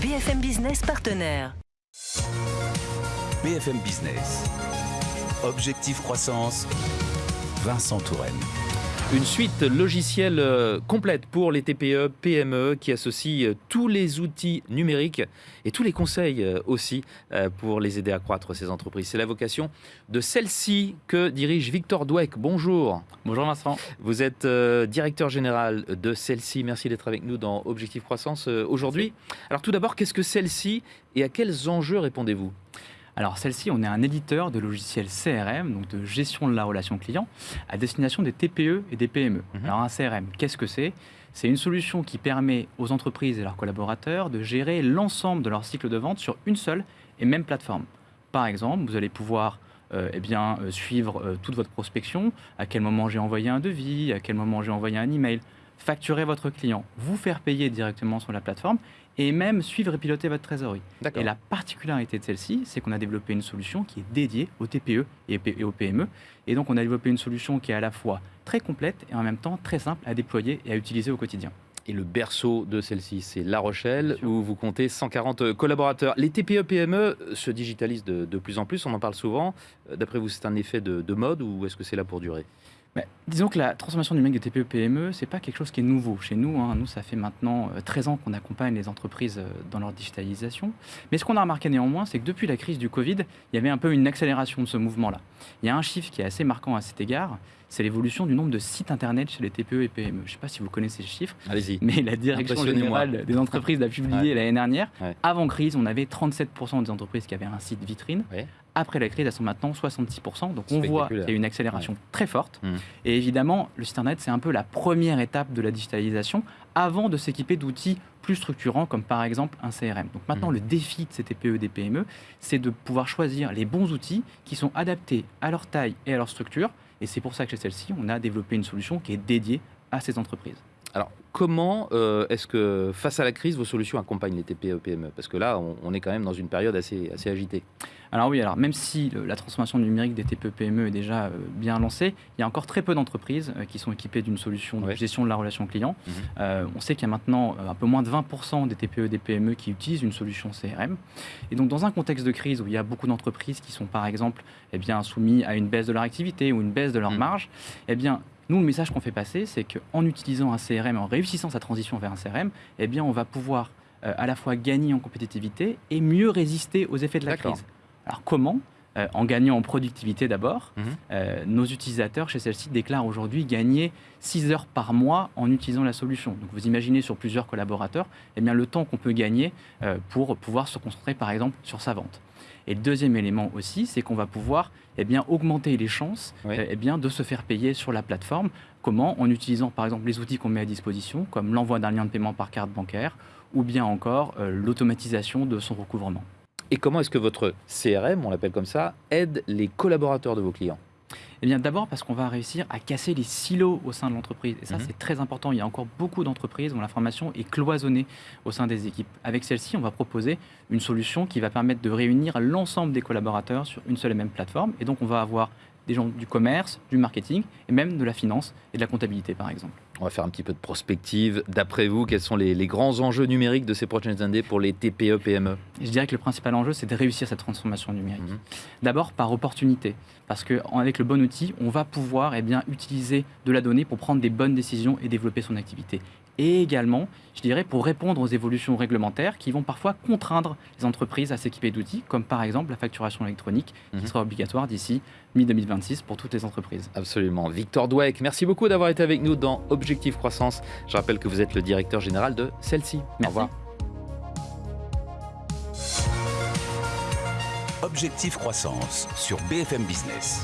BFM Business partenaire. BFM Business. Objectif croissance. Vincent Touraine. Une suite logicielle euh, complète pour les TPE, PME qui associe euh, tous les outils numériques et tous les conseils euh, aussi pour les aider à croître ces entreprises. C'est la vocation de celle-ci que dirige Victor Douek. Bonjour. Bonjour Vincent. Vous êtes directeur général de celle-ci. Merci d'être avec nous dans Objectif Croissance aujourd'hui. Alors tout d'abord, qu'est-ce que celle-ci et à quels enjeux répondez-vous? Alors celle-ci, on est un éditeur de logiciels CRM, donc de gestion de la relation client, à destination des TPE et des PME. Mhm. Alors un CRM, qu'est-ce que c'est? C'est une solution qui permet aux entreprises et leurs collaborateurs de gérer l'ensemble de leur cycle de vente sur une seule et même plateforme. Par exemple, vous allez pouvoir euh, eh bien, euh, suivre euh, toute votre prospection, à quel moment j'ai envoyé un devis, à quel moment j'ai envoyé un email, facturer votre client, vous faire payer directement sur la plateforme et même suivre et piloter votre trésorerie. Et la particularité de celle-ci, c'est qu'on a développé une solution qui est dédiée aux TPE et aux PME. Et donc, on a développé une solution qui est à la fois très complète et en même temps très simple à déployer et à utiliser au quotidien. Et le berceau de celle-ci, c'est La Rochelle, où vous comptez 140 collaborateurs. Les TPE-PME se digitalisent de, plus en plus, on en parle souvent. Euh, d'après vous, c'est un effet de mode ou est-ce que c'est là pour durer? Disons que la transformation numérique des TPE-PME, ce n'est pas quelque chose qui est nouveau chez nous. Hein. Nous, ça fait maintenant 13 euh, ans qu'on accompagne les entreprises euh, dans leur digitalisation. Mais ce qu'on a remarqué néanmoins, c'est que depuis la crise du Covid, il y avait un peu une accélération de ce mouvement-là. Il y a un chiffre qui est assez marquant à cet égard, c'est l'évolution du nombre de sites internet chez les TPE et PME. Je ne sais pas si vous connaissez ce chiffre, mais la direction générale des entreprises l'a publié l'année dernière. Avant crise, on avait 37% des entreprises qui avaient un site vitrine. Après la crise, elles sont maintenant 66%. Donc on voit qu'il y a une accélération très forte. Mmh. Et évidemment, le site internet, c'est un peu la première étape de la digitalisation avant de s'équiper d'outils plus structurants comme par exemple un CRM. Donc maintenant, mmh. le défi de ces TPE et des PME, c'est de pouvoir choisir les bons outils qui sont adaptés à leur taille et à leur structure. Et c'est pour ça que chez celle-ci, on a développé une solution qui est dédiée à ces entreprises. Comment euh, est-ce que, face à la crise, vos solutions accompagnent les TPE PME Parce que là, on, est quand même dans une période assez, assez agitée. Alors oui, alors même si la transformation numérique des TPE PME est déjà euh, bien lancée, il y a encore très peu d'entreprises euh, qui sont équipées d'une solution de gestion de la relation client. Mhm. on sait qu'il y a maintenant un peu moins de 20% des TPE et des PME qui utilisent une solution CRM. Et donc dans un contexte de crise où il y a beaucoup d'entreprises qui sont par exemple eh bien, soumises à une baisse de leur activité ou une baisse de leur mhm. marge, eh bien nous, le message qu'on fait passer, c'est qu'en utilisant un CRM, en réussissant sa transition vers un CRM, eh bien, on va pouvoir euh, à la fois gagner en compétitivité et mieux résister aux effets de la crise. Alors comment euh, en gagnant en productivité d'abord. Mhm. Euh, nos utilisateurs chez celle-ci déclarent aujourd'hui gagner 6 heures par mois en utilisant la solution. Donc vous imaginez sur plusieurs collaborateurs eh bien, le temps qu'on peut gagner pour pouvoir se concentrer par exemple sur sa vente. Et le deuxième élément aussi, c'est qu'on va pouvoir eh bien, augmenter les chances eh bien, de se faire payer sur la plateforme. Comment? En utilisant par exemple les outils qu'on met à disposition, comme l'envoi d'un lien de paiement par carte bancaire, ou bien encore euh, l'automatisation de son recouvrement. Et comment est-ce que votre CRM, on l'appelle comme ça, aide les collaborateurs de vos clients? Eh bien, d'abord parce qu'on va réussir à casser les silos au sein de l'entreprise. Et ça, mhm. c'est très important. Il y a encore beaucoup d'entreprises dont l'information est cloisonnée au sein des équipes. Avec celle-ci, on va proposer une solution qui va permettre de réunir l'ensemble des collaborateurs sur une seule et même plateforme. Et donc, on va avoir des gens du commerce, du marketing et même de la finance et de la comptabilité par exemple. On va faire un petit peu de prospective. D'après vous, quels sont les, grands enjeux numériques de ces prochaines années pour les TPE, PME Je dirais que le principal enjeu, c'est de réussir cette transformation numérique. Mhm. D'abord par opportunité, parce qu'avec le bon outil, on va pouvoir eh bien, utiliser de la donnée pour prendre des bonnes décisions et développer son activité et également, je dirais, pour répondre aux évolutions réglementaires qui vont parfois contraindre les entreprises à s'équiper d'outils, comme par exemple la facturation électronique, qui mhm. sera obligatoire d'ici mi-2026 pour toutes les entreprises. Absolument. Victor Dweck, merci beaucoup d'avoir été avec nous dans Objectif Croissance. Je rappelle que vous êtes le directeur général de celle-ci. Au revoir. Objectif Croissance sur BFM Business.